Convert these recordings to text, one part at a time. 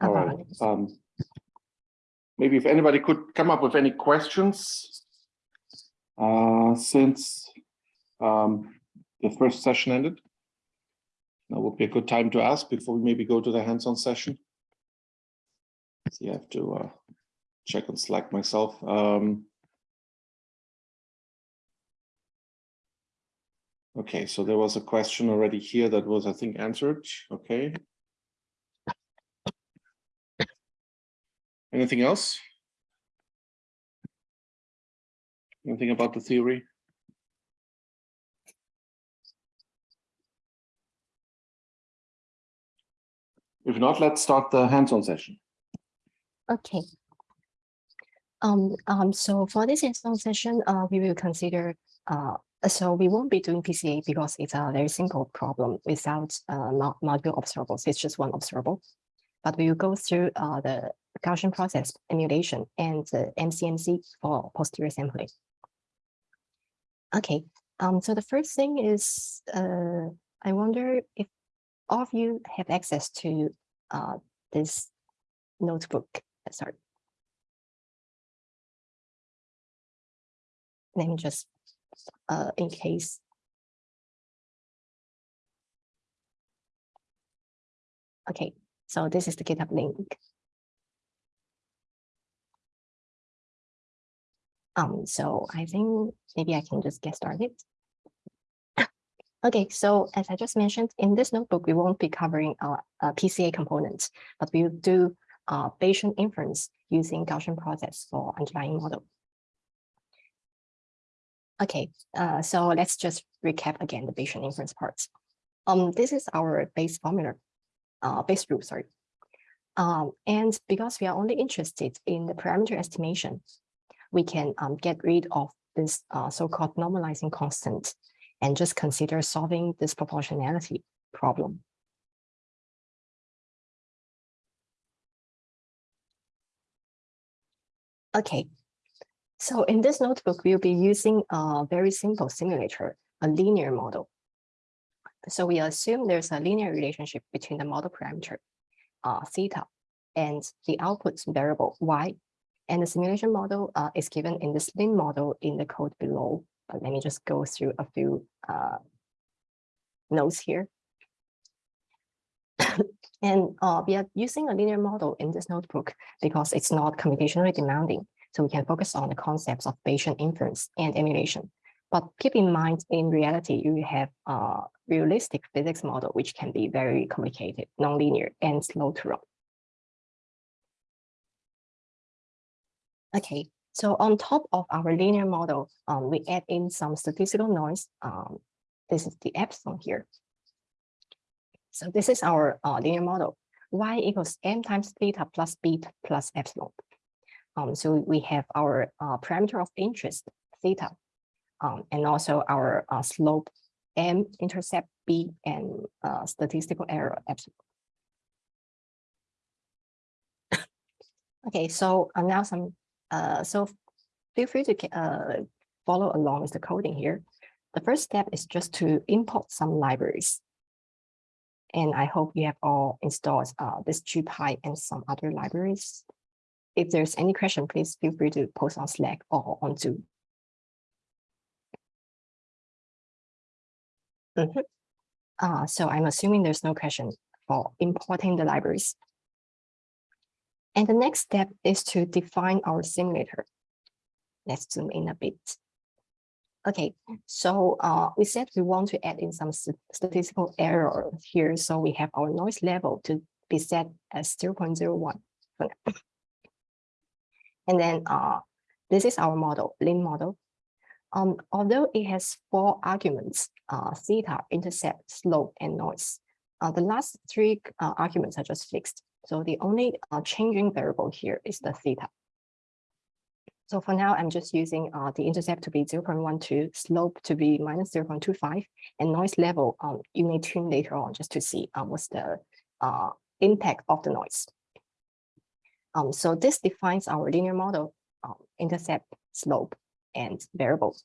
All right. Um, maybe if anybody could come up with any questions, uh, since um, the first session ended. That would be a good time to ask before we maybe go to the hands-on session. So you have to uh, check on Slack myself. Um, okay, so there was a question already here that was, I think, answered. Okay. Anything else? Anything about the theory? If not, let's start the hands-on session. Okay. Um, um, so for this hands-on session, uh, we will consider, uh, so we won't be doing PCA because it's a very simple problem without uh, multiple observables. It's just one observable. But we will go through uh, the Gaussian process emulation and the MCMC for posterior sampling. Okay, um, so the first thing is, uh, I wonder if all of you have access to uh, this notebook. Sorry. Let me just, uh, in case. Okay, so this is the GitHub link. Um, so I think maybe I can just get started. Okay, so as I just mentioned, in this notebook, we won't be covering uh, uh, PCA components, but we'll do uh, Bayesian inference using Gaussian process for underlying model. Okay, uh, so let's just recap again the Bayesian inference parts. Um, this is our Bayes formula, uh, Bayes rule, sorry. Um, and because we are only interested in the parameter estimation, we can um, get rid of this uh, so-called normalizing constant and just consider solving this proportionality problem. Okay, so in this notebook, we'll be using a very simple simulator, a linear model. So we assume there's a linear relationship between the model parameter, uh, theta, and the output variable y. And the simulation model uh, is given in this lin model in the code below. But let me just go through a few uh, notes here. and uh, we are using a linear model in this notebook because it's not computationally demanding. So we can focus on the concepts of Bayesian inference and emulation. But keep in mind, in reality, you have a realistic physics model, which can be very complicated, nonlinear, and slow to run. Okay, so on top of our linear model, um, we add in some statistical noise. Um, this is the epsilon here. So this is our uh, linear model. Y equals m times theta plus beta plus epsilon. Um, so we have our uh, parameter of interest, theta, um, and also our uh, slope, m, intercept, b, and uh, statistical error, epsilon. okay, so uh, now some uh, so feel free to uh, follow along with the coding here. The first step is just to import some libraries. And I hope you have all installed uh, this GPy and some other libraries. If there's any question, please feel free to post on Slack or on Zoom. Mm -hmm. uh, so I'm assuming there's no question for importing the libraries. And the next step is to define our simulator. Let's zoom in a bit. Okay, so uh, we said we want to add in some st statistical error here. So we have our noise level to be set as 0.01 And then uh, this is our model, lin model. Um, although it has four arguments, uh, theta, intercept, slope, and noise, uh, the last three uh, arguments are just fixed. So the only uh, changing variable here is the theta. So for now, I'm just using uh, the intercept to be 0.12, slope to be minus 0.25, and noise level, um, you may tune later on just to see um, what's the uh, impact of the noise. Um, so this defines our linear model, um, intercept, slope, and variables.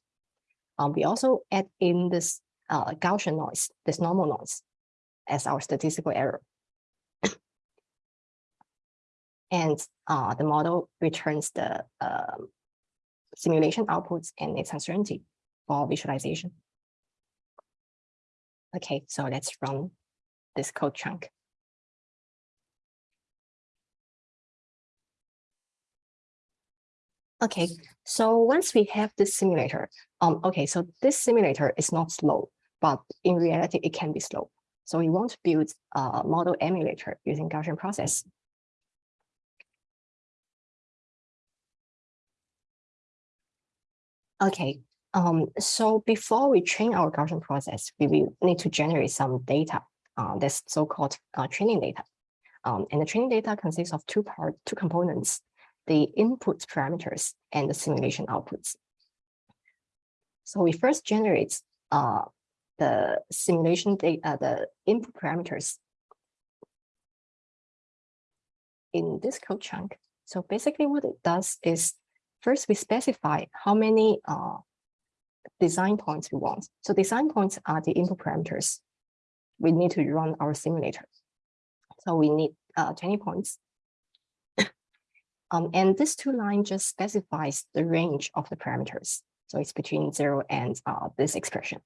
Um, we also add in this uh, Gaussian noise, this normal noise. as our statistical error. And uh, the model returns the um, simulation outputs and its uncertainty for visualization. Okay, so let's run this code chunk. Okay, so once we have this simulator, um, okay, so this simulator is not slow, but in reality, it can be slow. So we want to build a model emulator using Gaussian process. Okay, um, so before we train our Gaussian process, we will need to generate some data, uh, that's so-called uh, training data. Um, and the training data consists of two part, two components, the input parameters and the simulation outputs. So we first generate uh, the simulation data, the input parameters in this code chunk. So basically what it does is first we specify how many uh, design points we want. So design points are the input parameters. We need to run our simulator. So we need uh, 20 points. Um, and this two line just specifies the range of the parameters. So it's between zero and uh, this expression.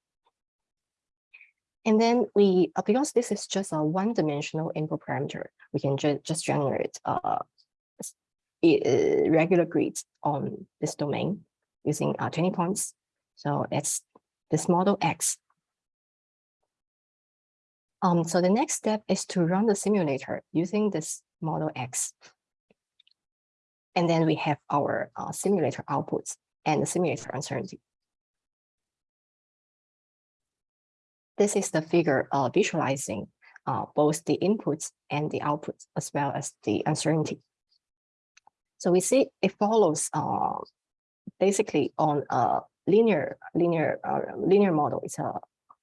And then we, uh, because this is just a one-dimensional input parameter, we can ju just generate uh, a regular grids on this domain using uh, 20 points. So that's this model X. Um, so the next step is to run the simulator using this model X. And then we have our uh, simulator outputs and the simulator uncertainty. This is the figure uh, visualizing uh, both the inputs and the outputs as well as the uncertainty. So we see it follows uh, basically on a linear linear uh, linear model. It's a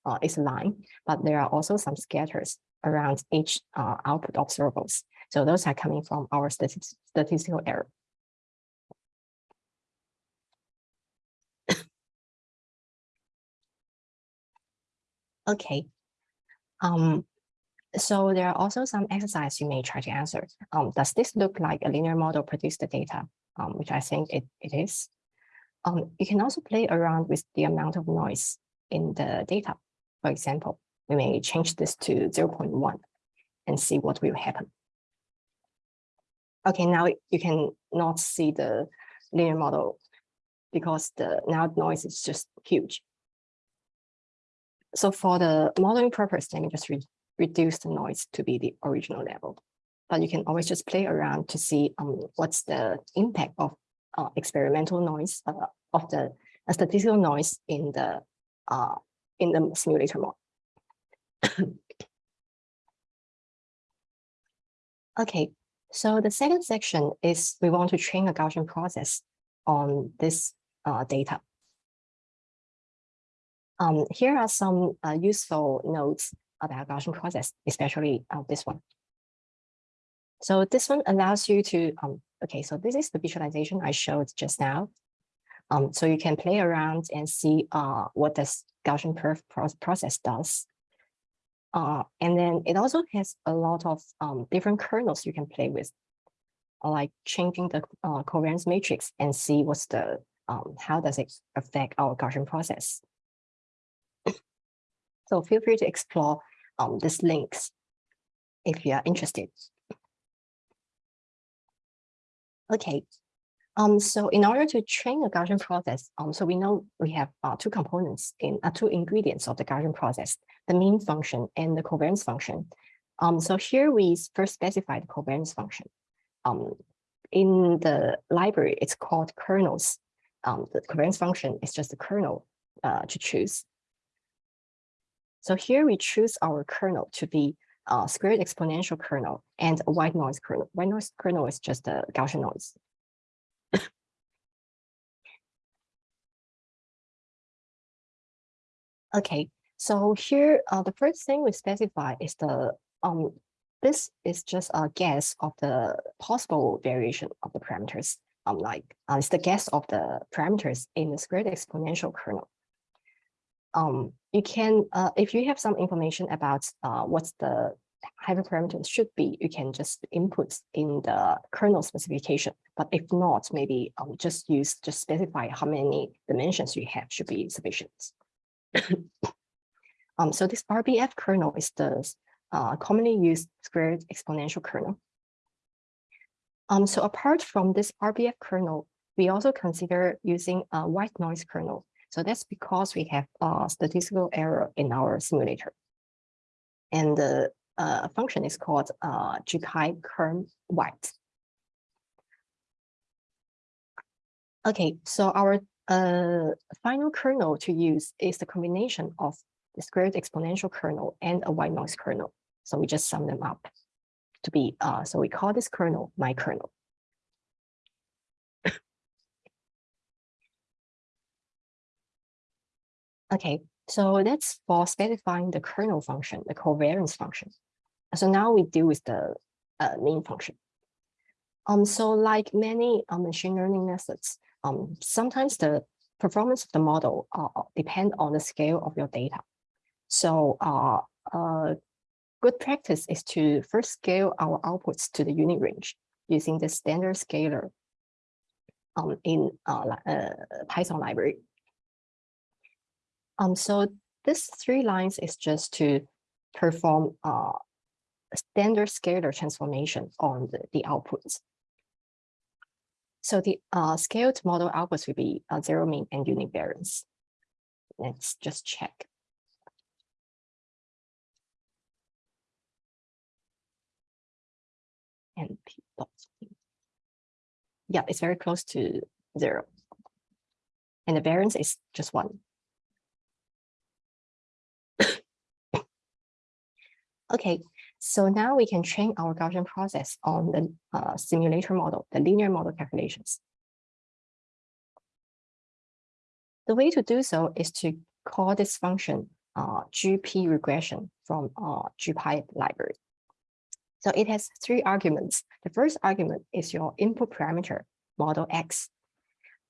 uh, it's a line, but there are also some scatters around each uh, output observables. So those are coming from our statistical error. Okay. Um, so there are also some exercise you may try to answer. Um, does this look like a linear model produce the data? Um, which I think it, it is. Um, you can also play around with the amount of noise in the data. For example, we may change this to 0 0.1 and see what will happen. Okay, now you can not see the linear model because the now noise is just huge. So for the modeling purpose, let me just re reduce the noise to be the original level. But you can always just play around to see um, what's the impact of uh, experimental noise uh, of the uh, statistical noise in the uh, in the simulator mode. okay, so the second section is we want to train a Gaussian process on this uh, data. Um, here are some uh, useful notes about Gaussian process, especially uh, this one. So this one allows you to, um, okay, so this is the visualization I showed just now. Um, so you can play around and see uh, what this Gaussian perf process does. Uh, and then it also has a lot of um, different kernels you can play with, like changing the uh, covariance matrix and see what's the, um, how does it affect our Gaussian process. So feel free to explore um, these links if you are interested. Okay, um, so in order to train a Gaussian process, um, so we know we have uh, two components in uh, two ingredients of the Gaussian process, the mean function and the covariance function. Um, so here we first specify the covariance function. Um, in the library, it's called kernels. Um, the covariance function is just a kernel uh, to choose. So here we choose our kernel to be a squared exponential kernel and a white noise kernel. White noise kernel is just a Gaussian noise. okay, so here uh, the first thing we specify is the um this is just a guess of the possible variation of the parameters. Um, like uh, it's the guess of the parameters in the squared exponential kernel. Um, you can, uh, if you have some information about uh, what's the hyperparameters should be, you can just input in the kernel specification. But if not, maybe um, just use, just specify how many dimensions you have should be sufficient. um, so this RBF kernel is the uh, commonly used squared exponential kernel. Um, so apart from this RBF kernel, we also consider using a white noise kernel. So that's because we have a statistical error in our simulator. And the uh, function is called uh, GPy kern white. Okay, so our uh, final kernel to use is the combination of the squared exponential kernel and a white noise kernel. So we just sum them up to be, uh, so we call this kernel my kernel. Okay, so that's for specifying the kernel function, the covariance function. So now we deal with the uh, main function. Um, so like many uh, machine learning methods, um, sometimes the performance of the model uh, depend on the scale of your data. So uh, uh, good practice is to first scale our outputs to the unit range using the standard scaler um, in uh, uh, Python library. Um, so this three lines is just to perform uh, standard scaler transformation on the, the outputs. So the uh, scaled model outputs will be uh, zero mean and unit variance. Let's just check. And. Yeah, it's very close to zero. And the variance is just one. Okay, so now we can train our Gaussian process on the uh, simulator model, the linear model calculations. The way to do so is to call this function uh, GP regression from uh, GPy library. So it has three arguments. The first argument is your input parameter, model X.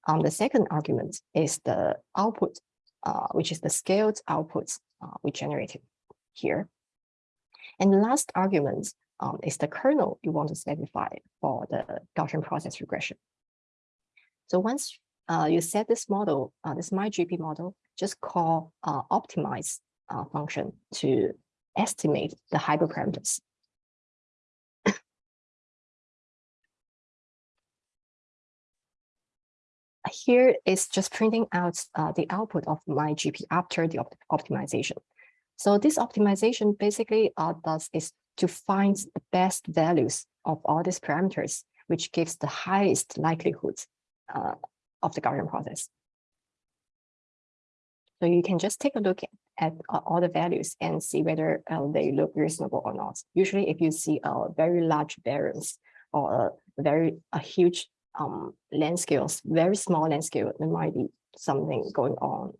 Um, the second argument is the output, uh, which is the scaled output uh, we generated here. And the last argument um, is the kernel you want to specify for the Gaussian process regression. So once uh, you set this model, uh, this MyGP model, just call uh, optimize uh, function to estimate the hyperparameters. Here is just printing out uh, the output of MyGP after the opt optimization. So this optimization basically uh, does is to find the best values of all these parameters, which gives the highest likelihood uh, of the Gaussian process. So you can just take a look at, uh, all the values and see whether uh, they look reasonable or not. Usually, if you see a very large variance or a very a huge um, length scales, very small length scale, there might be something going on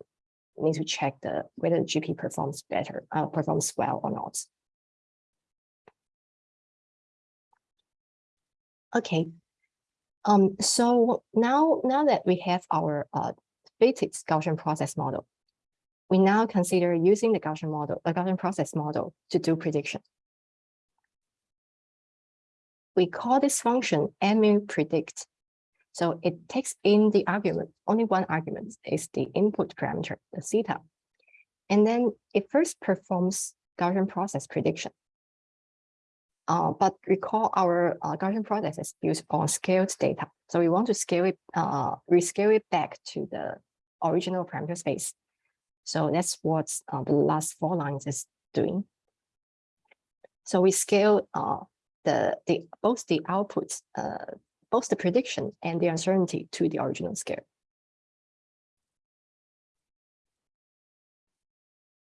need to check the whether the GP performs better, uh, performs well or not. Okay, um, so now now that we have our uh, fitted Gaussian process model, we now consider using the Gaussian model, the Gaussian process model to do prediction. We call this function mu predict so it takes in the argument, only one argument is the input parameter, the theta. And then it first performs Gaussian process prediction. Uh, but recall our uh, Gaussian process is built on scaled data. So we want to scale it, uh, rescale it back to the original parameter space. So that's what uh, the last four lines is doing. So we scale uh, the, the both the outputs, uh, both the prediction and the uncertainty to the original scale.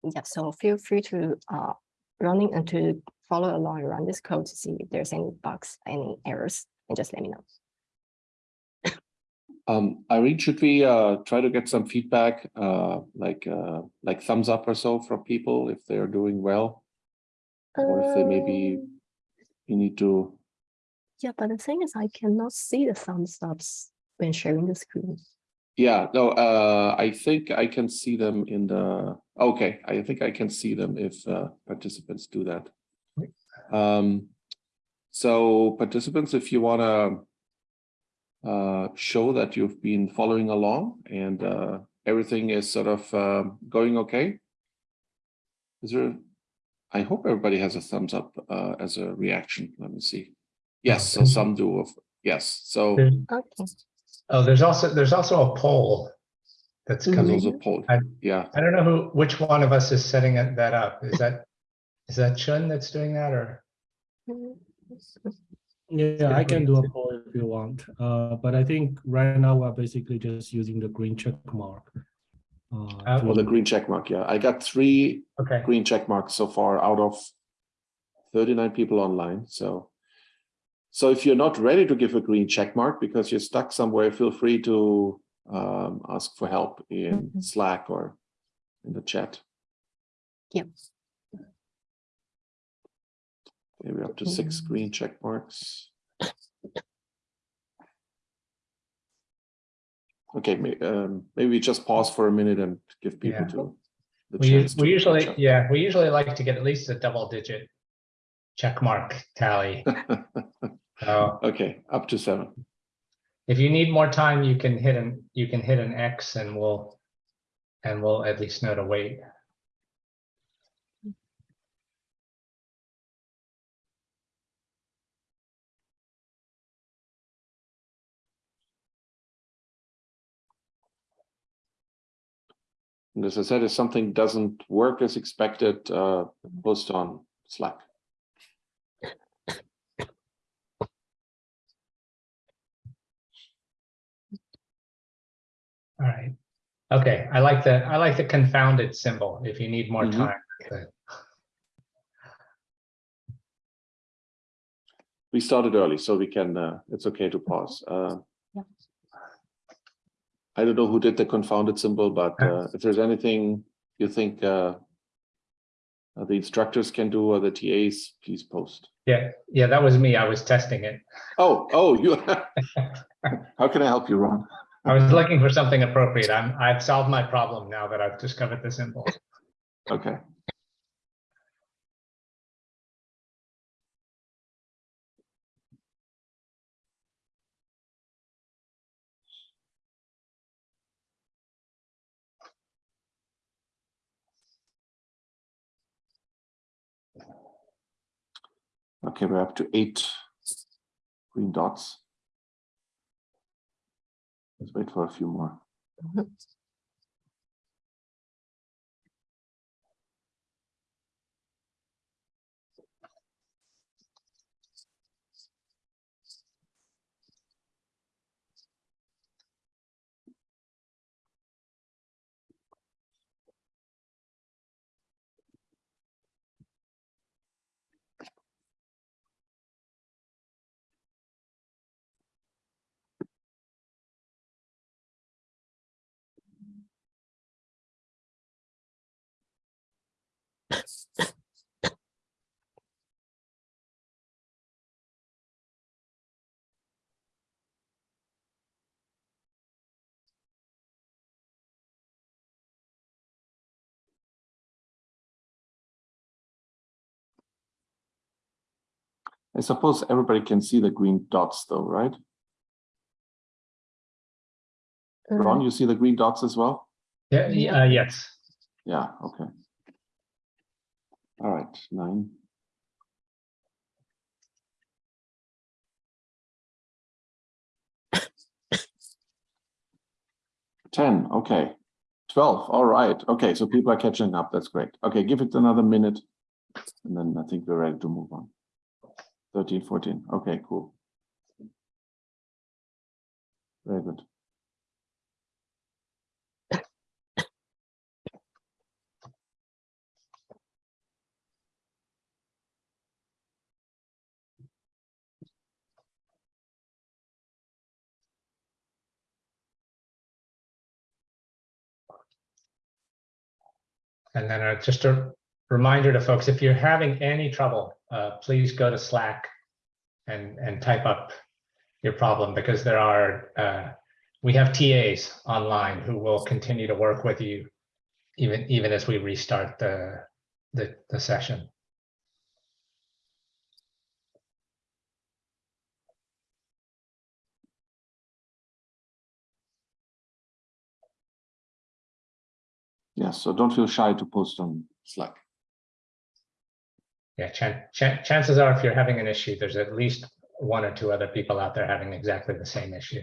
Yeah, so feel free to uh, running and to follow along around this code to see if there's any bugs, any errors, and just let me know. Um, Irene, should we uh, try to get some feedback, uh, like uh, like thumbs up or so from people if they are doing well, or if they maybe Um, you need to Yeah, but the thing is I cannot see the thumbs ups when sharing the screen. Yeah, no, uh, I think I can see them in the, okay, I think I can see them if uh, participants do that. Um, so participants, if you wanna uh, show that you've been following along and uh, everything is sort of um, going okay. Is there, I hope everybody has a thumbs up uh, as a reaction. Let me see. Yes, so some do, yes, so There's- Okay. Oh, there's also, there's also a poll that's Mhm. there's coming. also poll, I- yeah. I don't know who, which one of us is setting that up. Is that, is that Chun that's doing that or? Yeah, I can do a poll if you want, uh, but I think right now we're basically just using the green check mark. uh, Uh, Or the green check mark, yeah. I got three Okay, green check marks so far out of 39 people online, so. So if you're not ready to give a green check mark because you're stuck somewhere, feel free to um, ask for help in Mhm. Slack or in the chat. Yep. Maybe up to six Mm. green check marks. Okay, um, maybe we just pause for a minute and give people Yeah. to. the we, chance we to usually, catch yeah, we usually like to get at least a double digit check mark tally. So Okay, up to seven. if you need more time, you can hit an, you can hit an X and we'll, and we'll at least know to wait. And as I said, if something doesn't work as expected, uh, post on Slack. All right. Okay, I like the, I like the confounded symbol if you need more Mhm. time. but- We started early, so we can, uh, it's okay to pause. Uh, Yeah. I don't know who did the confounded symbol, but uh, if there's anything you think uh, uh, the instructors can do or the TAs, please post. Yeah, yeah, that was me. I was testing it. Oh, oh, you. How can I help you, Ron? I was mm-hmm. looking for something appropriate. I'm, I've solved my problem now that I've discovered the symbol. Okay. Okay, we're up to eight green dots. Let's wait for a few more. I suppose everybody can see the green dots though, right? Ron, you see the green dots as well? Yeah, yeah, uh, yes. Yeah, okay. All right, nine. Ten, okay. Twelve, all right. Okay, so people are catching up. That's great. Okay, give it another minute. And then I think we're ready to move on. 13, 14. Okay, cool. Very good. And then uh, just a reminder to folks, if you're having any trouble, uh, please go to Slack and, and type up your problem because there are uh, we have TAs online who will continue to work with you even, even as we restart the, the, the session. Yeah, so don't feel shy to post on Slack. Yeah, chan- chan- chances are if you're having an issue, there's at least one or two other people out there having exactly the same issue.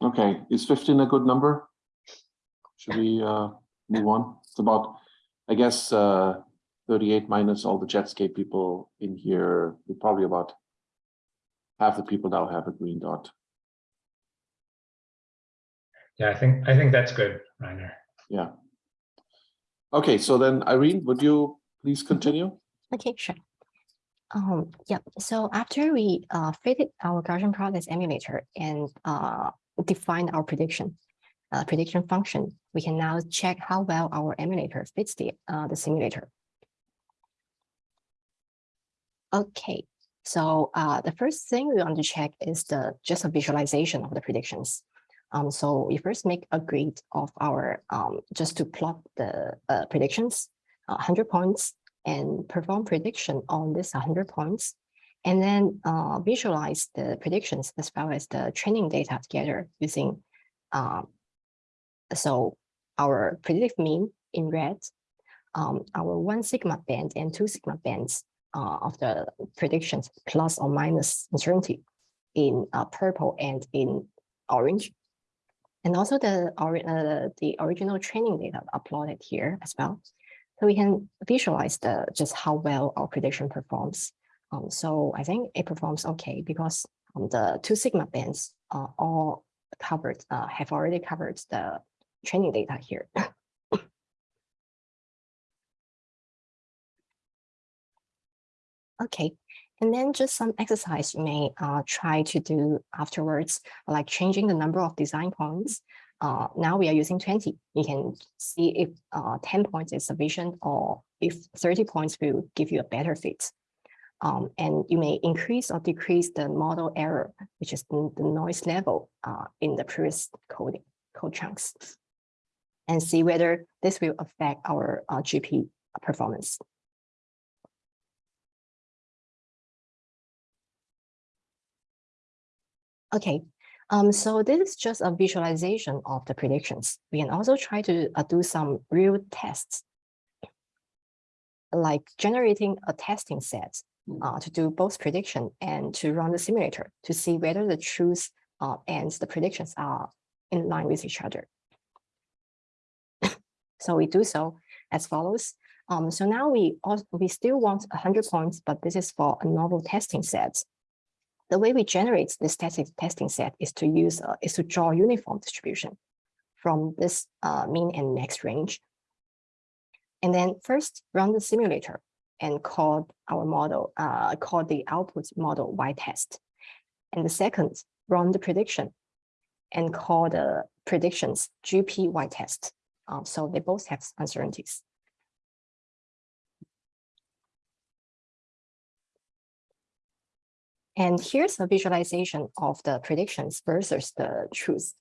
Okay, is fifteen a good number? Should we uh move on? It's about, I guess, uh thirty-eight minus all the Jetscape people in here, we're probably about half the people now have a green dot. Yeah, I think, I think that's good, Rainer. Yeah. Okay, so then Irene, would you please continue? Okay, sure. Um, yeah, so after we uh fitted our Gaussian process emulator and uh defined our prediction, uh prediction function, we can now check how well our emulator fits the uh the simulator. Okay, so uh the first thing we want to check is the just a visualization of the predictions. Um, so we first make a grid of our um just to plot the uh predictions, uh, hundred points and perform prediction on this 100 points, and then uh, visualize the predictions as well as the training data together using, um, so our predictive mean in red, um, our one sigma band and two sigma bands uh, of the predictions plus or minus uncertainty in uh, purple and in orange. And also the, uh, the original training data uploaded here as well. So we can visualize the just how well our prediction performs. Um, so I think it performs okay because um, the two sigma bands are all covered, uh, have already covered the training data here. Okay, and then just some exercise you may uh, try to do afterwards, like changing the number of design points uh, now we are using 20. You can see if uh, 10 points is sufficient or if 30 points will give you a better fit. Um, and you may increase or decrease the model error, which is the, noise level uh, in the previous coding code chunks and see whether this will affect our uh, GP performance. Okay, um, so this is just a visualization of the predictions. We can also try to uh, do some real tests, like generating a testing set uh, to do both prediction and to run the simulator to see whether the truth uh, and the predictions are in line with each other. so we do so as follows. Um, so now we also, we still want 100 points, but this is for a novel testing set the way we generate this static testing set is to use uh, is to draw uniform distribution from this uh, mean and max range. And then first run the simulator and call our model, uh, call the output model y test. And the second, run the prediction and call the predictions GP y test. Um, so they both have uncertainties. And here's a visualization of the predictions versus the truth.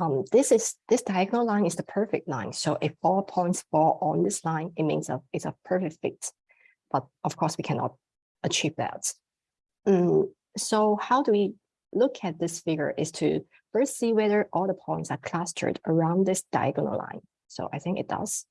Um, this is this diagonal line is the perfect line. So if all points fall on this line, it means a, it's a perfect fit. But of course, we cannot achieve that. Mm, so how do we look at this figure is to first see whether all the points are clustered around this diagonal line. So I think it does.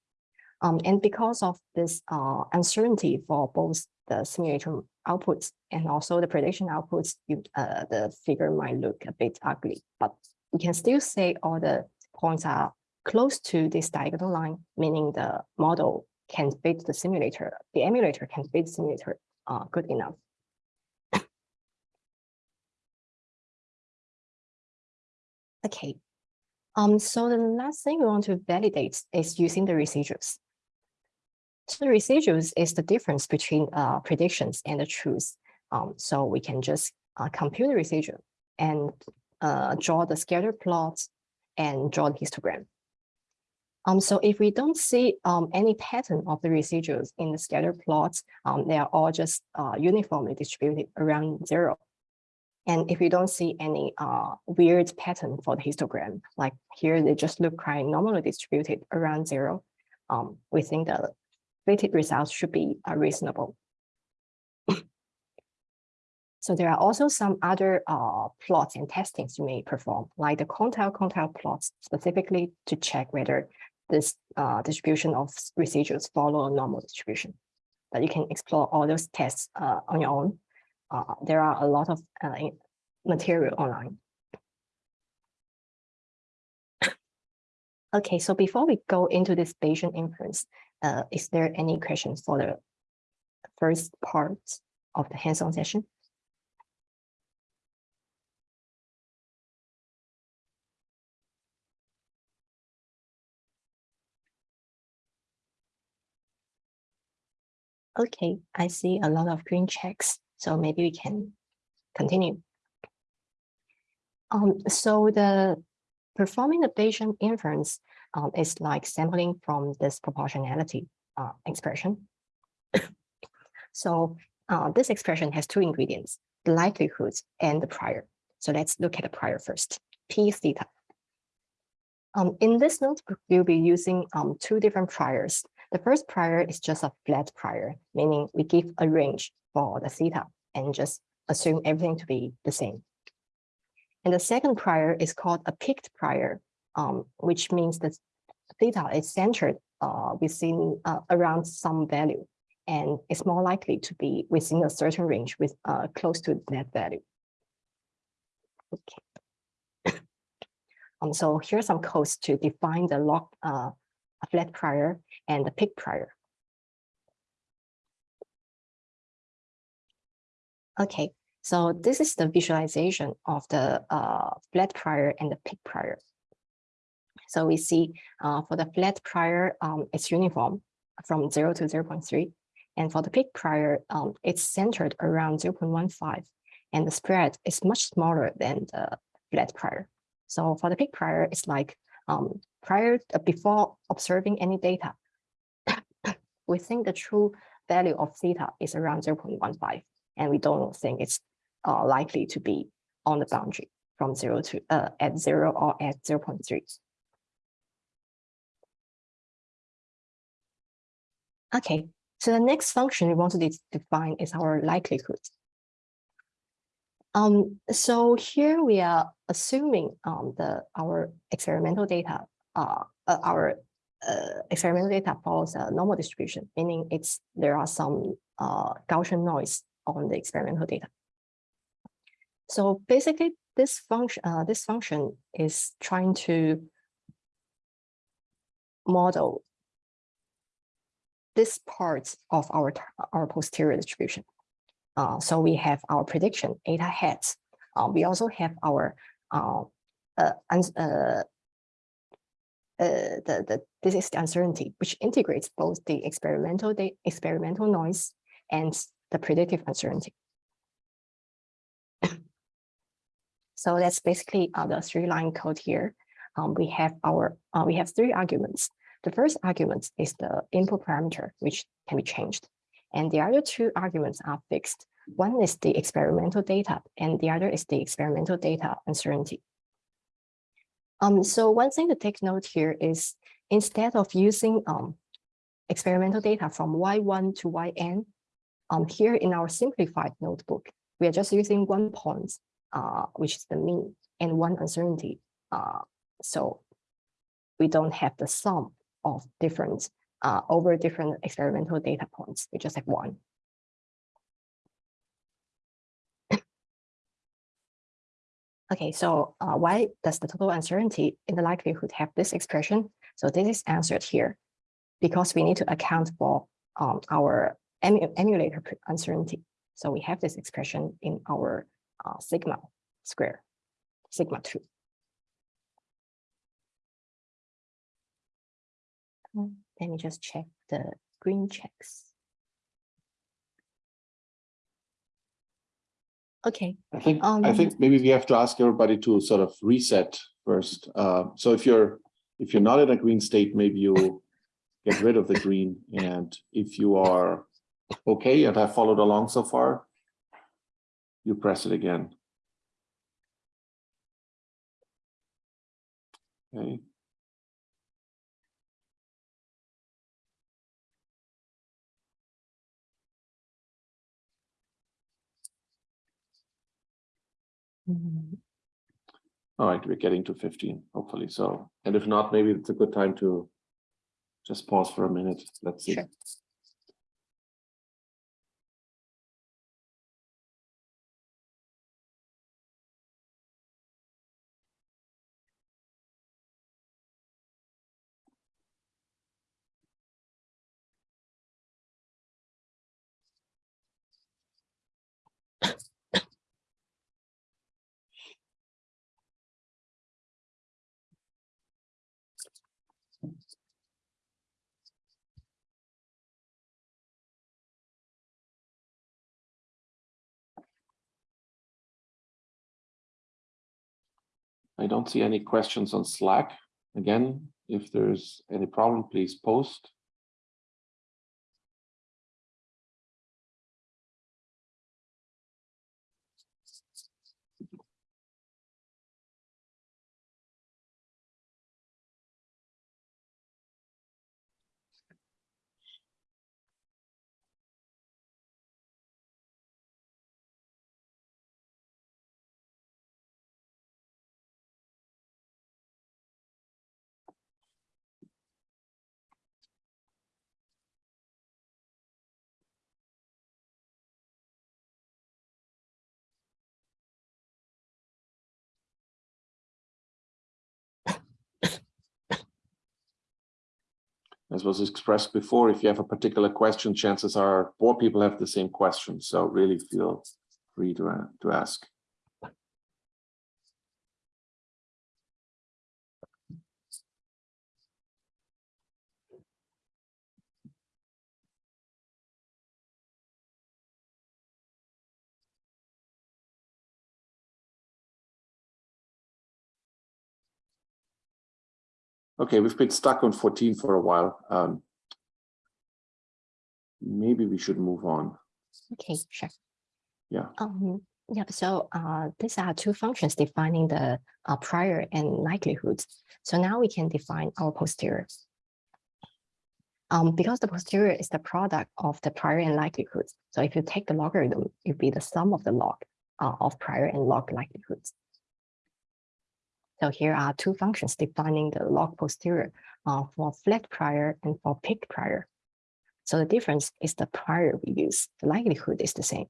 Um, and because of this uh, uncertainty for both the simulator outputs and also the prediction outputs, you, uh, the figure might look a bit ugly, but we can still say all the points are close to this diagonal line, meaning the model can fit the simulator, the emulator can fit the simulator uh, good enough. okay, um, so the last thing we want to validate is using the residuals. So the residuals is the difference between uh, predictions and the truth. Um, so we can just uh, compute the residual and uh, draw the scatter plot and draw the histogram. Um, so if we don't see um, any pattern of the residuals in the scatter plots, um, they are all just uh, uniformly distributed around zero. And if you don't see any uh, weird pattern for the histogram, like here, they just look quite normally distributed around zero, um, we think the weighted results should be uh, reasonable. So there are also some other uh, plots and testings you may perform, like the quantile-quantile plots specifically to check whether this uh, distribution of residuals follow a normal distribution. But you can explore all those tests uh, on your own. Uh, there are a lot of uh, material online. Okay, so before we go into this Bayesian inference, uh, is there any questions for the first part of the hands-on session? Okay, I see a lot of green checks, so maybe we can continue. Um, so the performing the Bayesian inference um, is like sampling from this proportionality uh, expression. so uh, this expression has two ingredients, the likelihoods and the prior. So let's look at the prior first, P theta. Um, in this notebook, we'll be using um, two different priors. The first prior is just a flat prior, meaning we give a range for the theta and just assume everything to be the same. And the second prior is called a peaked prior, um, which means that theta is centered uh, within uh, around some value, and it's more likely to be within a certain range with uh, close to that value. Okay. um, so here's some codes to define the log uh, flat prior and the peak prior. Okay, so this is the visualization of the uh, flat prior and the peak prior. So we see uh, for the flat prior, um, it's uniform from 0 to 0 0.3. And for the peak prior, um, it's centered around 0 0.15. And the spread is much smaller than the flat prior. So for the peak prior, it's like um, prior uh, before observing any data, we think the true value of theta is around 0 0.15, and we don't think it's uh, likely to be on the boundary from zero to uh, at zero or at 0 0.3. Okay, so the next function we want to de- define is our likelihood. Um, so here we are assuming um, the our experimental data, uh, uh, our uh, experimental data follows a normal distribution, meaning it's there are some uh, Gaussian noise on the experimental data. So basically, this function uh, this function is trying to model this part of our our posterior distribution. Uh, so we have our prediction eta hats. Uh, we also have our uh, uh, uh, uh, the, the this is the uncertainty, which integrates both the experimental the experimental noise and the predictive uncertainty. so that's basically the three line code here. Um, we have our we have three arguments. The first argument is the input parameter, which can be changed. And the other two arguments are fixed. One is the experimental data, and the other is the experimental data uncertainty. Um, so one thing to take note here is instead of using um, experimental data from Y1 to Yn, um, here in our simplified notebook, we are just using one point, uh, which is the mean, and one uncertainty. Uh, so we don't have the sum of different uh, over different experimental data points. We just have one. okay, so uh, why does the total uncertainty in the likelihood have this expression? So this is answered here because we need to account for um, our emu emulator uncertainty. So we have this expression in our uh, sigma square, sigma 2. Let me just check the green checks. Okay, I think, I Um, think maybe we have to ask everybody to sort of reset first. Uh, so if you're if you're not in a green state, maybe you get rid of the green. And if you are okay and have followed along so far, you press it again. Okay. Mm-hmm. All right, we're getting to fifteen, hopefully so. And if not, maybe it's a good time to just pause for a minute. Let's see. Sure. I don't see any questions on Slack. Again, if there's any problem, please post. As was expressed before, if you have a particular question, chances are more people have the same question. So really feel free to, a- to ask. Okay, we've been stuck on 14 for a while. Um, maybe we should move on. Okay, sure. Yeah. Um, yeah, so uh, these are two functions defining the uh, prior and likelihoods. So now we can define our posterior. Um, because the posterior is the product of the prior and likelihoods. So if you take the logarithm, it will be the sum of the log uh, of prior and log likelihoods. So here are two functions defining the log posterior uh, for flat prior and for peak prior. So the difference is the prior we use. The likelihood is the same.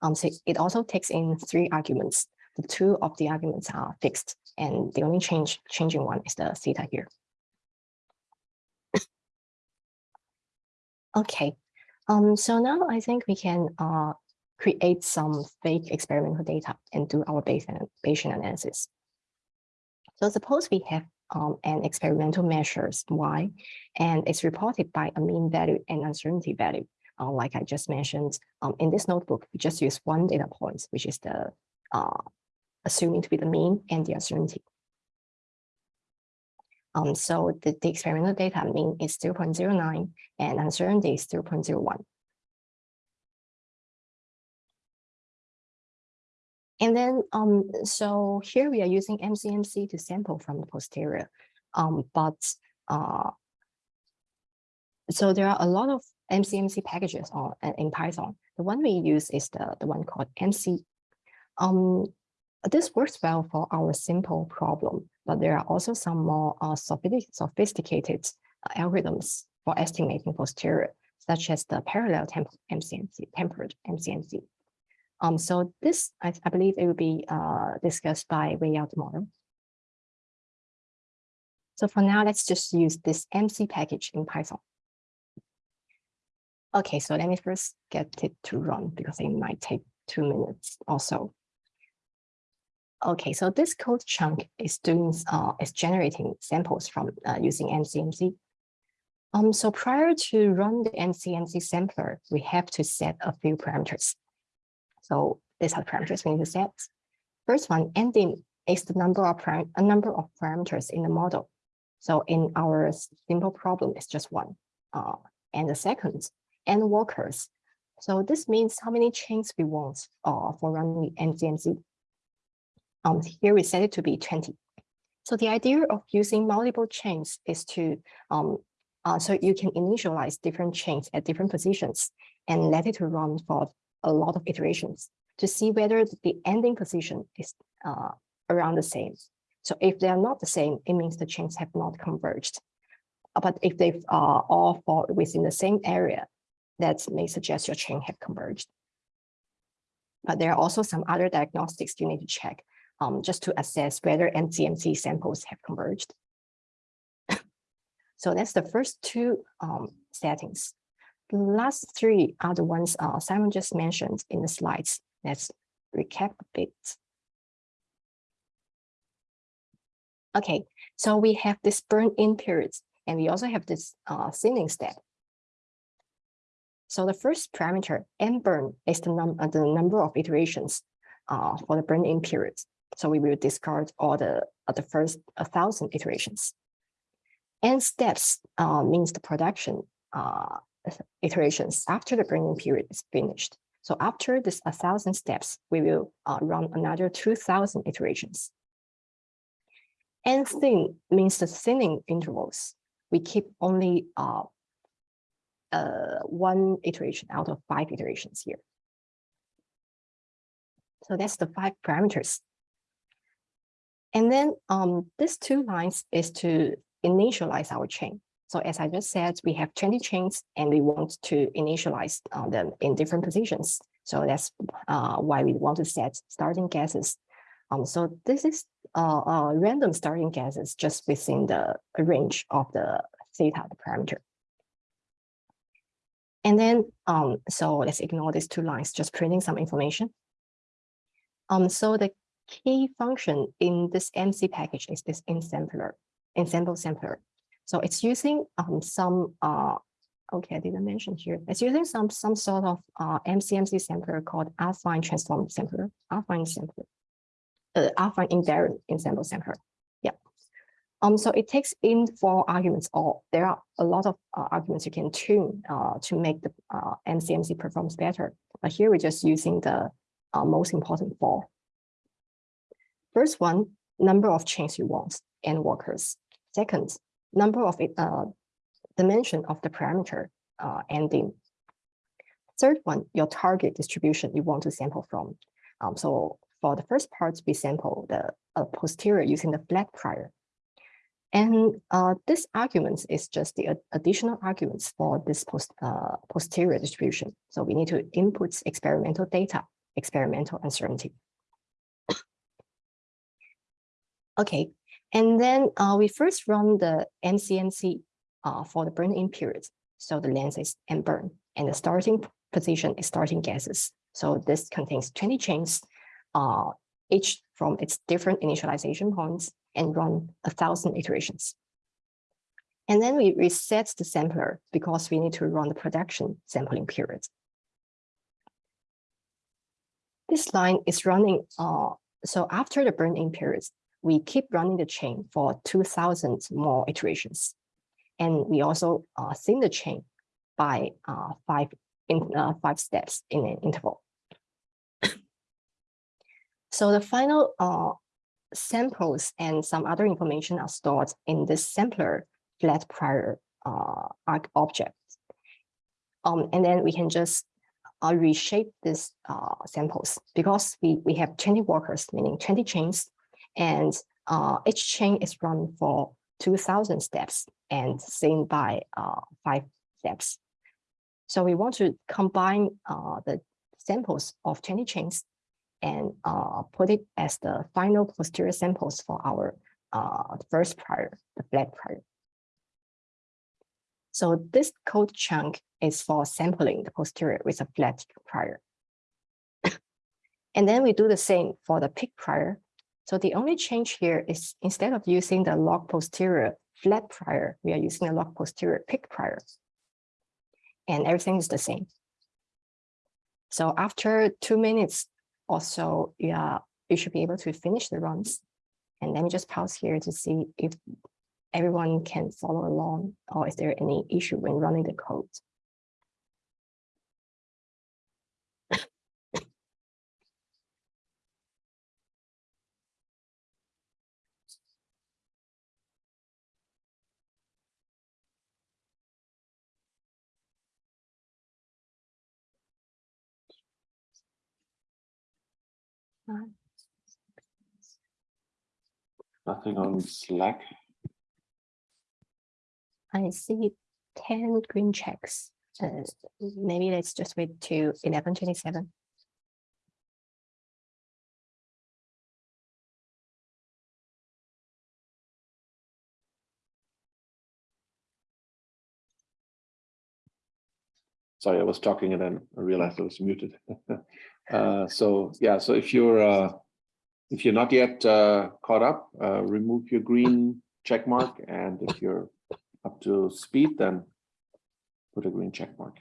Um, so it also takes in three arguments. The two of the arguments are fixed, and the only change changing one is the theta here. okay, um, so now I think we can uh, create some fake experimental data and do our Bayesian, analysis. So suppose we have um, an experimental measures y, and it's reported by a mean value and uncertainty value. Uh, like I just mentioned, um, in this notebook, we just use one data point, which is the uh, assuming to be the mean and the uncertainty. Um, so the, the experimental data mean is 0.09 and uncertainty is 0.01. And then, um, so here we are using MCMC to sample from the posterior, um, but uh, so there are a lot of MCMC packages on in Python. The one we use is the, the one called emcee. Um, this works well for our simple problem, but there are also some more uh, sophisticated, sophisticated uh, algorithms for estimating posterior, such as the parallel temp MCMC, tempered MCMC. Um, so this, I, I believe it will be uh, discussed by Weiyao tomorrow. So for now, let's just use this emcee package in Python. Okay, so let me first get it to run because it might take two minutes or so. Okay, so this code chunk is doing uh, is generating samples from uh, using MCMC. Um, so prior to run the MCMC sampler, we have to set a few parameters. So these are the parameters we need to set. First one, ndim is the number of a number of parameters in the model. So in our simple problem, it's just one. Uh, and the second, n workers. So this means how many chains we want uh, for running MCMC. Um, here we set it to be 20. So the idea of using multiple chains is to, um, uh, so you can initialize different chains at different positions and let it to run for a lot of iterations to see whether the ending position is uh, around the same. So if they are not the same, it means the chains have not converged. Uh, But if they are all fall within the same area, that may suggest your chain have converged. But there are also some other diagnostics you need to check um, just to assess whether MCMC samples have converged. So that's the first two um, settings. The last three are the ones uh, Simon just mentioned in the slides. Let's recap a bit. Okay, so we have this burn-in periods, and we also have this uh, thinning step. So the first parameter, n burn, is the, num the number of iterations uh, for the burn-in periods. So we will discard all the uh, the first a thousand iterations. N steps uh, means the production uh, iterations after the burn-in period is finished. So after this a thousand steps, we will uh, run another two thousand iterations. And thin means the thinning intervals. We keep only uh, uh, one iteration out of five iterations here. So that's the five parameters. And then um, these two lines is to initialize our chain. So as I just said, we have 20 chains and we want to initialize uh, them in different positions. So that's uh, why we want to set starting guesses. Um, so this is uh, uh, random starting guesses just within the range of the theta the parameter. And then, um, so let's ignore these two lines, just printing some information. Um, so the key function in this emcee package is this ensembler, ensemble sampler. So it's using um, some, uh, okay, I didn't mention here. It's using some some sort of uh, MCMC sampler called affine transform sampler, affine sampler, uh, affine invariant ensemble sampler. Yeah. Um, so it takes in four arguments, or there are a lot of uh, arguments you can tune uh, to make the uh, MCMC performs better. But here we're just using the uh, most important four. First one, number of chains you want and workers. Second, number of uh, dimension of the parameter uh, ndim. Third one, your target distribution you want to sample from. Um, so for the first part, we sample the uh, posterior using the flat prior. And uh, this argument is just the ad- additional arguments for this post, uh, posterior distribution. So we need to input experimental data, experimental uncertainty. Okay, and then uh, we first run the MCMC uh, for the burn-in period. So the length is and burn, and the starting position is starting gases. So this contains 20 chains, uh, each from its different initialization points and run a thousand iterations. And then we reset the sampler because we need to run the production sampling period. This line is running, uh, so after the burn-in periods, we keep running the chain for 2000 more iterations. And we also uh, thin the chain by uh, five, in, uh, five steps in an interval. so the final uh, samples and some other information are stored in this sampler flat prior uh, arc object. Um, and then we can just uh, reshape these uh, samples because we, we have 20 workers, meaning 20 chains, and uh, each chain is run for 2000 steps and seen by uh, five steps. So we want to combine uh, the samples of 20 chains and uh, put it as the final posterior samples for our uh, first prior, the flat prior. So this code chunk is for sampling the posterior with a flat prior. and then we do the same for the peak prior. So the only change here is instead of using the log posterior flat prior, we are using a log posterior peak prior. And everything is the same. So after two minutes or so, yeah, you should be able to finish the runs And let me just pause here to see if everyone can follow along or is there any issue when running the code? Nothing on Slack. I see ten green checks. Uh, maybe let's just wait to eleven twenty-seven. Sorry, I was talking and then I realized I was muted. Uh, so, yeah, so if you're, uh, if you're not yet, uh, caught up, uh, remove your green check mark, and if you're up to speed, then put a green check mark.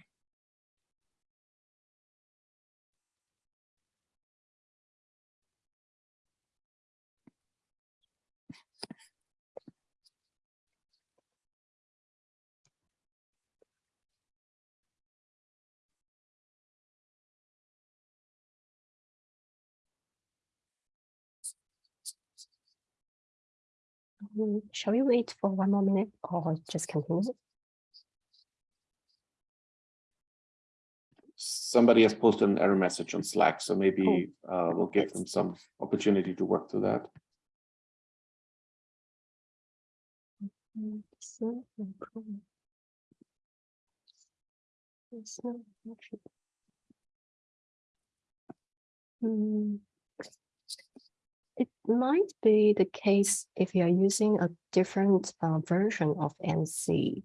Shall we wait for one more minute or just continue? Somebody has posted an error message on Slack, so maybe, uh, we'll give them some opportunity to work through that. Mm, so, no problem. It's not Hmm. It might be the case if you are using a different uh, version of emcee.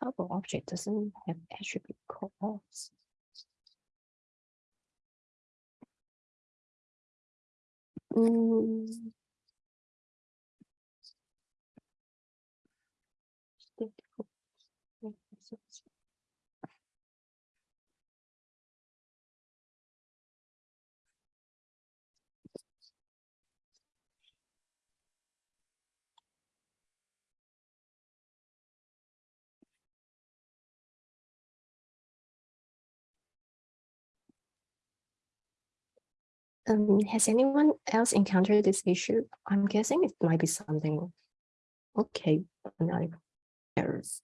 Toggle object doesn't have attribute calls. Mm. Difficult. Yeah, so it's- Um, has anyone else encountered this issue? I'm guessing it might be something. Okay, like errors.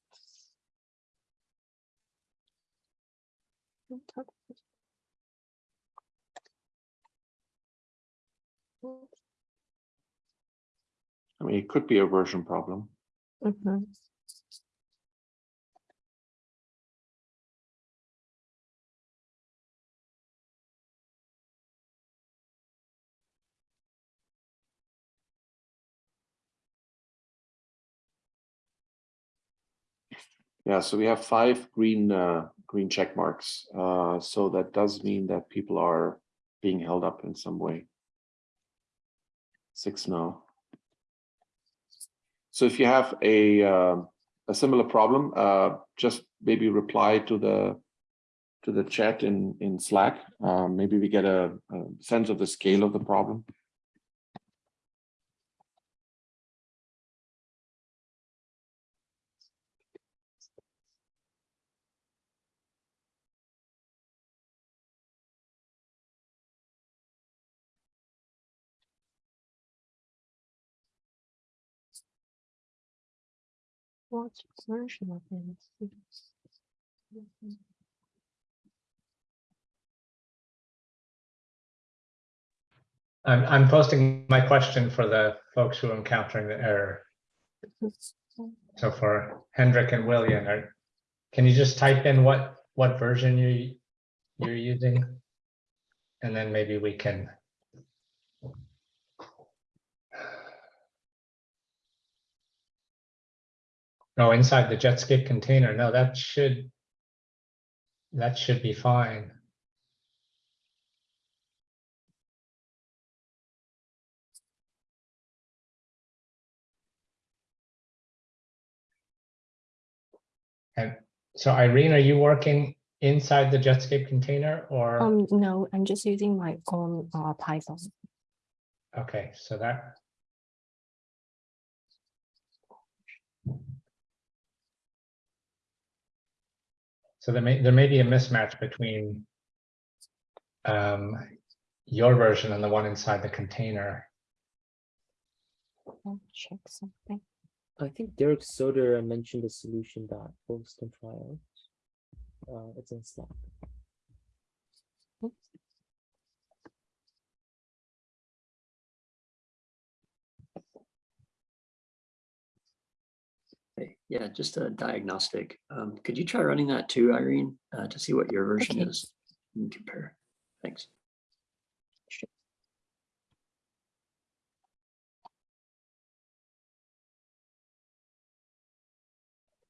I mean, it could be a version problem. Mhm. Yeah, so we have five green, uh, green check marks. Uh, so that does mean that people are being held up in some way. Six now. So if you have a, uh, a similar problem, uh, just maybe reply to the, to the chat in, in Slack. Uh, maybe we get a, a sense of the scale of the problem. What version of? Mhm. I'm, I'm posting my question for the folks who are encountering the error. So for Hendrik and William, are, can you just type in what, what version you, you're using? And then maybe we can. No, inside the Jetscape container, no, that should. That should be fine. And so Irene, are you working inside the Jetscape container or? Um, no, I'm just using my own uh Python. Okay, so that. So there may, there may be a mismatch between um, your version and the one inside the container. I'll check something. I think Derek Soeder mentioned a solution that folks can try out. Uh, it's in Slack. Yeah, just a diagnostic. Um, could you try running that too, Irene, uh, to see what your version okay. is and compare? Thanks. Sure.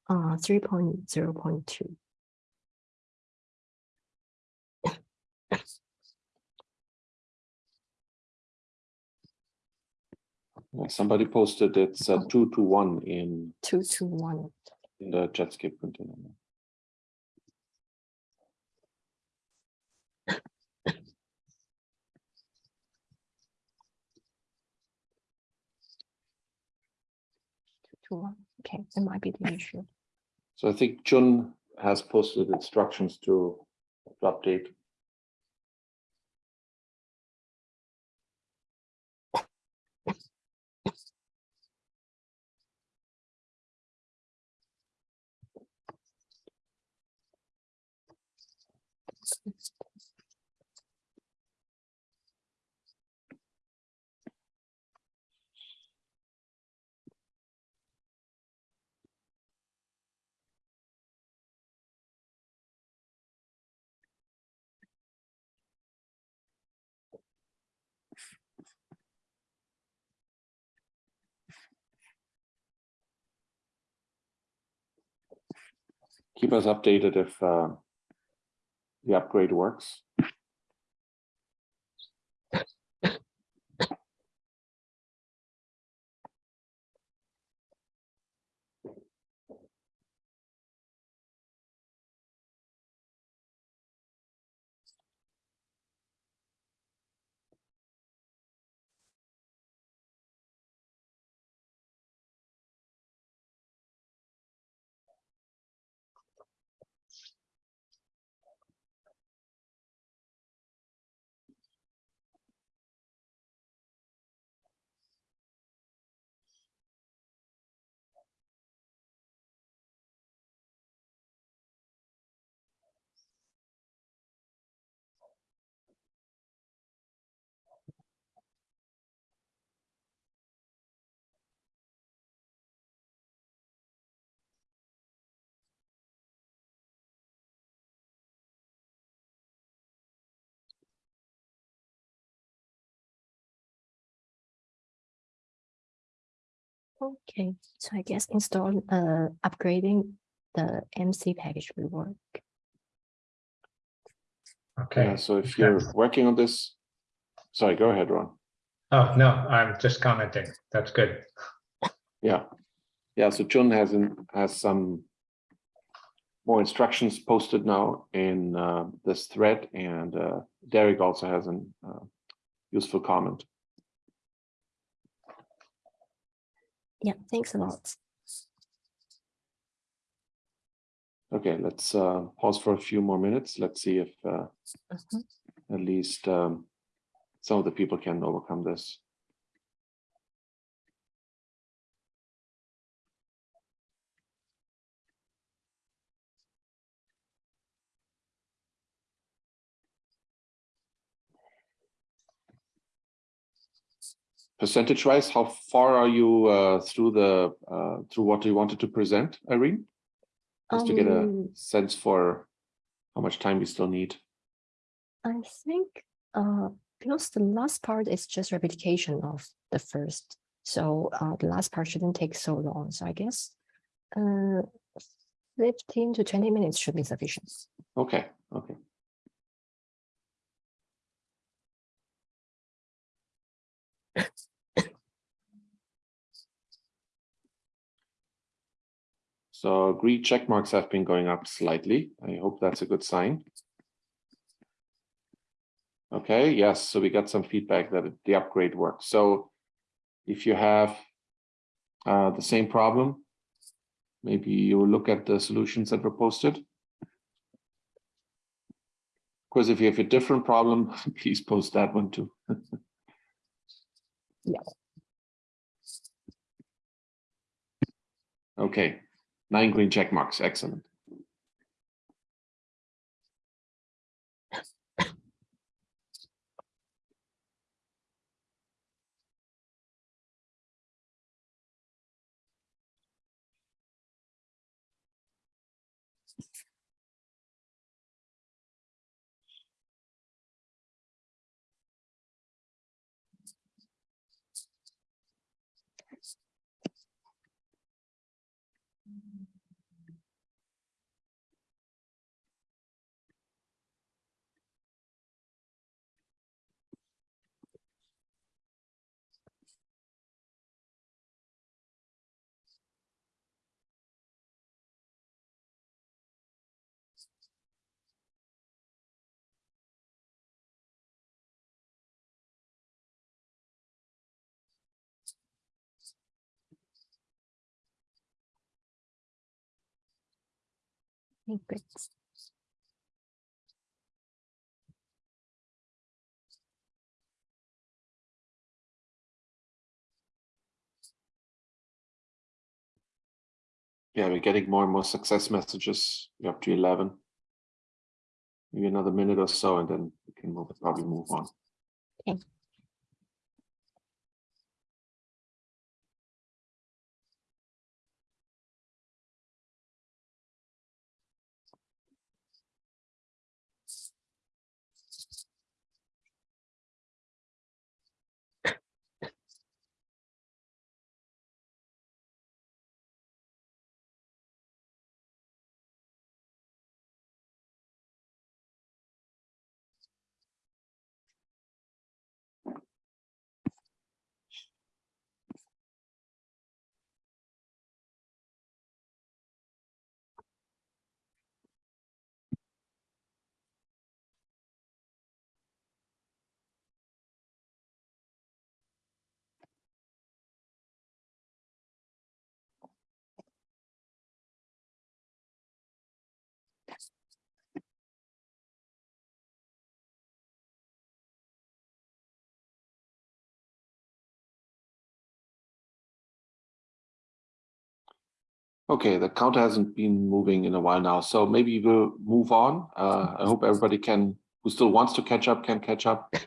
Uh, 3.0.2. Somebody posted it's uh, two to one in, Two to one. in the Jetscape container. two to one. Okay, that might be the issue. So I think Jun has posted instructions to to update. Keep us updated if uh, the upgrade works. Okay, so I guess install, uh, upgrading the emcee package will work. Okay. Yeah, so if you're working on this, sorry, go ahead, Ron. Oh, no, I'm just commenting. That's good. Yeah, yeah, so Chun has, in- has some more instructions posted now in uh, this thread and uh, Derek also has an uh, useful comment. Yeah, thanks a lot. Okay, let's uh, pause for a few more minutes. Let's see if uh, Mhm. at least um, some of the people can overcome this. Percentage wise, how far are you uh, through the, uh, through what you wanted to present, Irene? Just to get a Um, sense for how much time we still need. I think, uh, because the last part is just replication of the first. So, uh, the last part shouldn't take so long. So I guess, uh, fifteen to twenty minutes should be sufficient. Okay, okay. So green check marks have been going up slightly. I hope that's a good sign. Okay, yes, so we got some feedback that the upgrade works. So if you have uh, the same problem, maybe you look at the solutions that were posted. Of course, if you have a different problem, please post that one too. Yeah. Okay, nine green check marks, excellent. Yeah, we're getting more and more success messages. We're up to eleven. Maybe another minute or so, and then we can move, probably move on. Okay. Okay, the counter hasn't been moving in a while now, so maybe we'll move on. Uh, I hope everybody can, who still wants to catch up, can catch up.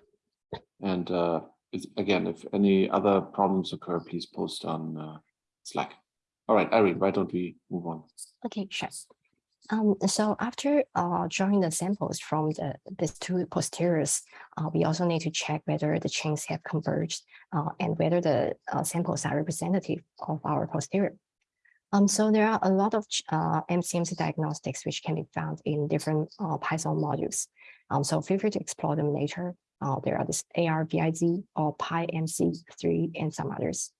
And uh, it's- again, if any other problems occur, please post on uh, Slack. All right, Irene, why don't we move on? Okay, sure. Um, so after uh, drawing the samples from the these two posteriors, uh, we also need to check whether the chains have converged uh, and whether the uh, samples are representative of our posterior. Um, so there are a lot of uh, MCMC diagnostics which can be found in different uh, Python modules. Um, so feel free to explore them later. There are this ARVIZ or PyMC3 and some others.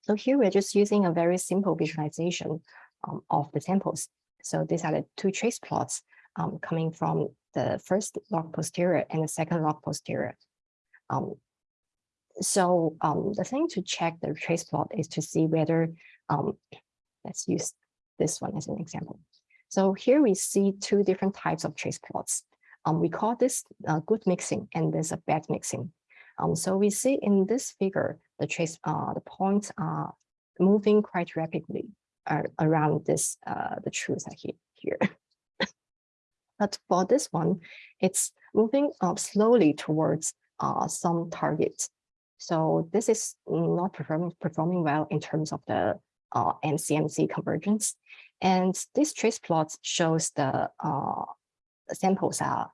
So here we're just using a very simple visualization um, of the samples. So these are the two trace plots um, coming from the first log posterior and the second log posterior. Um, so um, the thing to check the trace plot is to see whether, um, let's use this one as an example. So here we see two different types of trace plots. Um, we call this uh, good mixing and this a bad mixing. So we see in this figure, the trace, uh, the points are moving quite rapidly around this, uh, the truth here. here. but for this one, it's moving up slowly towards uh, some target. So this is not performing, performing well in terms of the uh, MCMC convergence. And this trace plot shows the uh, samples are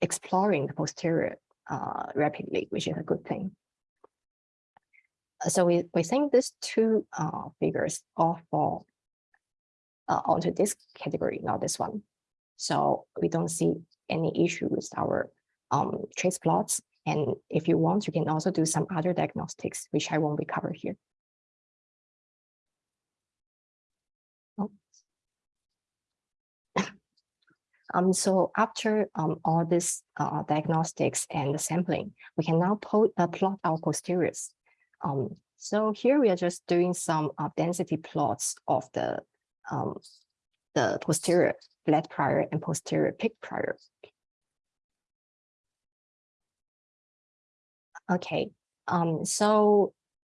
exploring the posterior uh, rapidly, which is a good thing. Uh, So we, we think these two uh, figures all fall uh, onto this category, not this one. So we don't see any issue with our um, trace plots. And if you want, you can also do some other diagnostics, which I won't be covered here. Oh, Um, so after um, all this uh, diagnostics and the sampling, we can now uh, plot our posteriors. Um, so here we are just doing some uh, density plots of the um, the posterior flat prior and posterior peak prior. Okay, um, so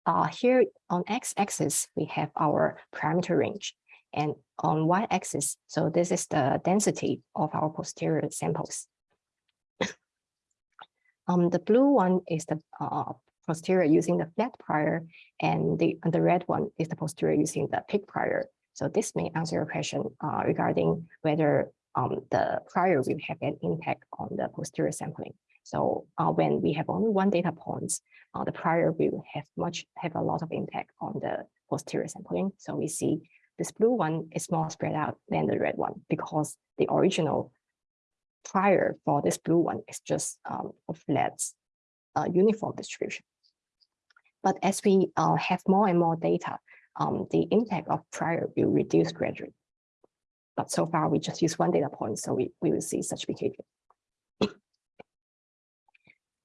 uh, here on x-axis, we have our parameter range. And on y-axis, so this is the density of our posterior samples. um, the blue one is the uh, posterior using the flat prior, and the, and the red one is the posterior using the peak prior. So this may answer your question uh, regarding whether um, the prior will have an impact on the posterior sampling. So uh, when we have only one data point, uh, the prior will have much have a lot of impact on the posterior sampling. So we see this blue one is more spread out than the red one because the original prior for this blue one is just um, a flat uh, uniform distribution. But as we uh, have more and more data, um, the impact of prior will reduce gradually. But so far, we just use one data point, so we, we will see such behavior.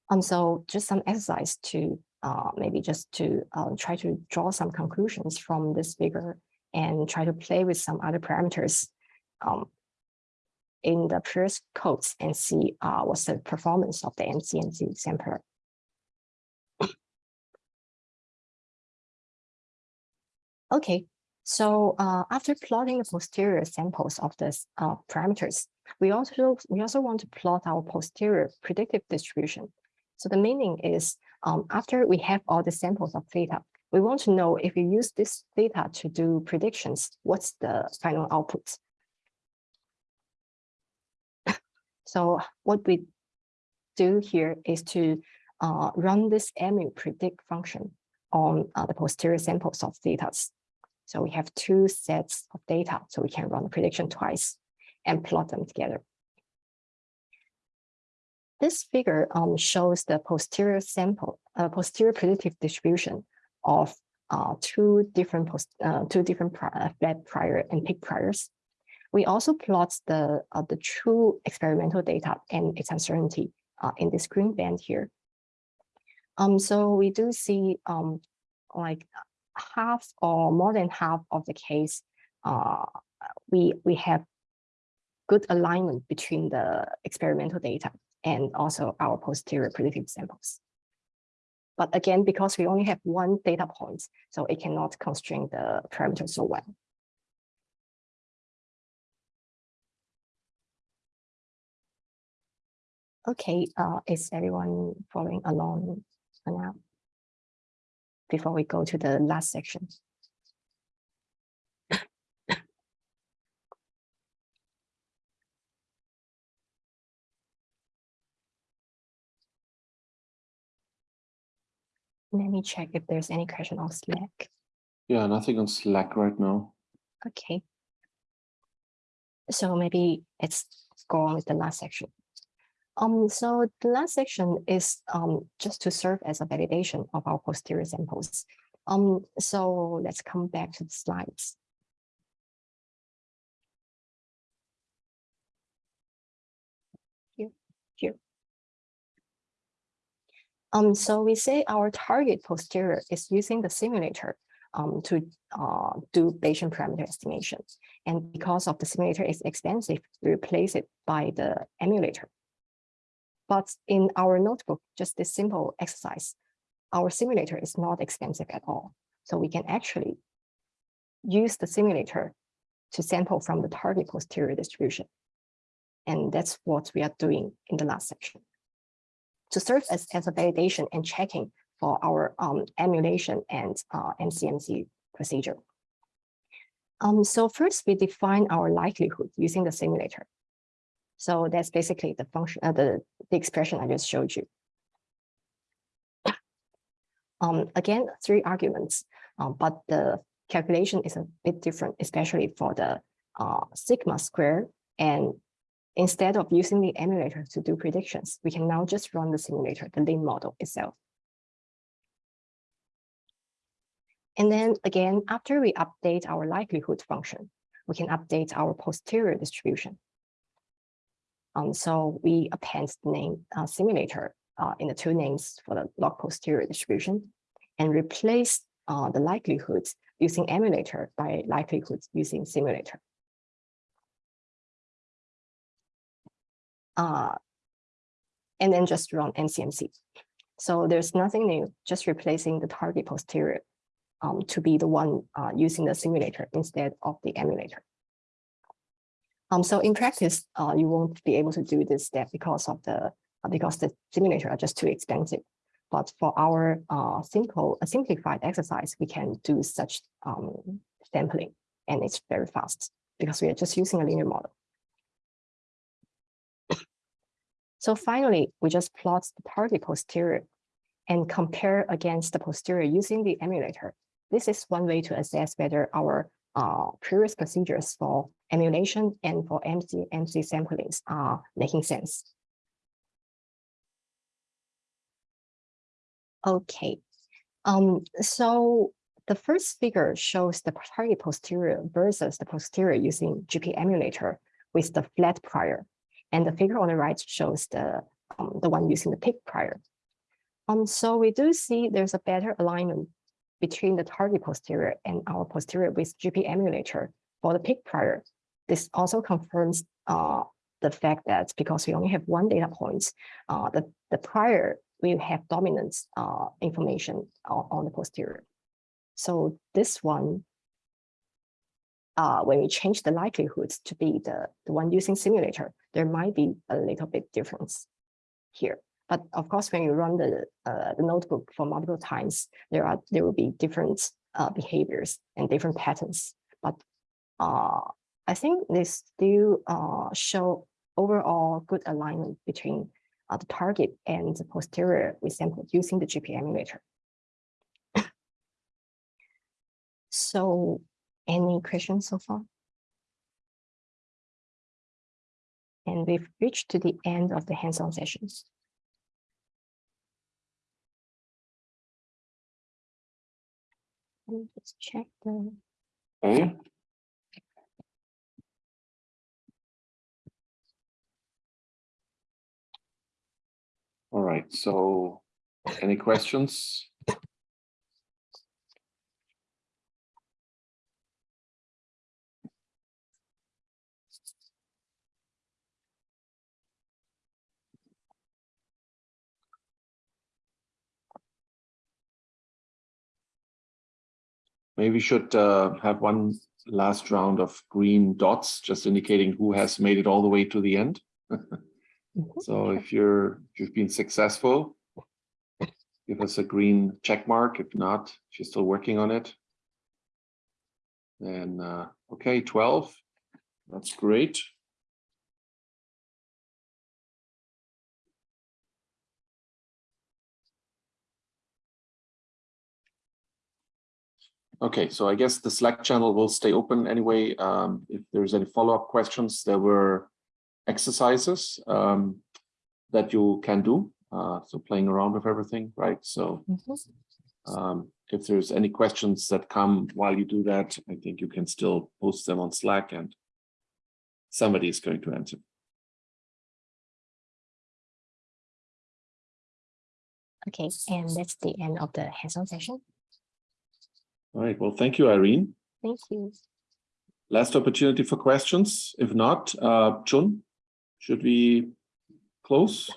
Um, so just some exercise to uh, maybe just to uh, try to draw some conclusions from this figure and try to play with some other parameters um, in the previous codes and see uh, what's the performance of the MCMC sampler. Okay, so uh, after plotting the posterior samples of this uh, parameters, we also we also want to plot our posterior predictive distribution. So the meaning is um, after we have all the samples of theta, we want to know if we use this theta to do predictions, what's the final output? so what we do here is to uh, run this mu predict function on uh, the posterior samples of theta. So we have two sets of data, so we can run the prediction twice and plot them together. This figure um, shows the posterior sample, uh, posterior predictive distribution of uh, two different post, uh, two different pri uh, flat prior and peak priors. We also plot the uh, the true experimental data and its uncertainty uh, in this green band here. Um, so we do see um, like half or more than half of the case, uh, we we have good alignment between the experimental data and also our posterior predictive samples. But again, because we only have one data point, so it cannot constrain the parameter so well. Okay, uh, is everyone following along now? Before we go to the last section. Let me check if there's any question on Slack. Yeah, nothing on Slack right now. Okay. So maybe it's go on with the last section. Um, so the last section is um, just to serve as a validation of our posterior samples. Um, so let's come back to the slides. Um, so we say our target posterior is using the simulator um, to uh, do Bayesian parameter estimation. And because of the simulator is expensive, we replace it by the emulator. But in our notebook, just this simple exercise, our simulator is not expensive at all. So we can actually use the simulator to sample from the target posterior distribution. And that's what we are doing in the last section to serve as, as a validation and checking for our um, emulation and uh, MCMC procedure. Um, so first we define our likelihood using the simulator. So that's basically the function, uh, the, the expression I just showed you. Um, again, three arguments, um, but the calculation is a bit different, especially for the uh, sigma square and Instead of using the emulator to do predictions, we can now just run the simulator, the LIN model itself. And then again, after we update our likelihood function, we can update our posterior distribution. Um, so we append the name uh, simulator uh, in the two names for the log posterior distribution and replace uh, the likelihoods using emulator by likelihoods using simulator. Uh, and then just run MCMC. So there's nothing new, just replacing the target posterior um, to be the one uh, using the simulator instead of the emulator. Um, so in practice, uh, you won't be able to do this step because of the uh, because the simulator are just too expensive. But for our uh, simple, a simplified exercise, we can do such um, sampling, and it's very fast because we are just using a linear model. So finally, we just plot the target posterior and compare against the posterior using the emulator. This is one way to assess whether our uh, previous procedures for emulation and for MC, MC samplings are making sense. Okay, um, so the first figure shows the target posterior versus the posterior using GP emulator with the flat prior. And the figure on the right shows the, um, the one using the peak prior. Um, so we do see there's a better alignment between the target posterior and our posterior with GP emulator for the peak prior. This also confirms uh, the fact that because we only have one data point, uh, the, the prior will have dominant uh, information on, on the posterior. So this one, uh, when we change the likelihoods to be the, the one using simulator, there might be a little bit difference here. But of course, when you run the, uh, the notebook for multiple times, there are there will be different uh, behaviors and different patterns. But uh, I think they still uh, show overall good alignment between uh, the target and the posterior we sampled using the GP emulator. so any questions so far? And we've reached to the end of the hands-on sessions. Let me just check the, Okay. All right, so any questions? Maybe we should uh, have one last round of green dots, just indicating who has made it all the way to the end. So if you're, if you've been successful, give us a green check mark. If not, if you're still working on it. Then, uh, okay, twelve, that's great. Okay, so I guess the Slack channel will stay open anyway. Um, if there's any follow-up questions, there were exercises um, that you can do. Uh, so playing around with everything, right? So Mhm. um, if there's any questions that come while you do that, I think you can still post them on Slack and somebody is going to answer. okay, and that's the end of the hands-on session. All right, well, thank you, Irene. Thank you. Last opportunity for questions. If not, uh, Chun, should we close?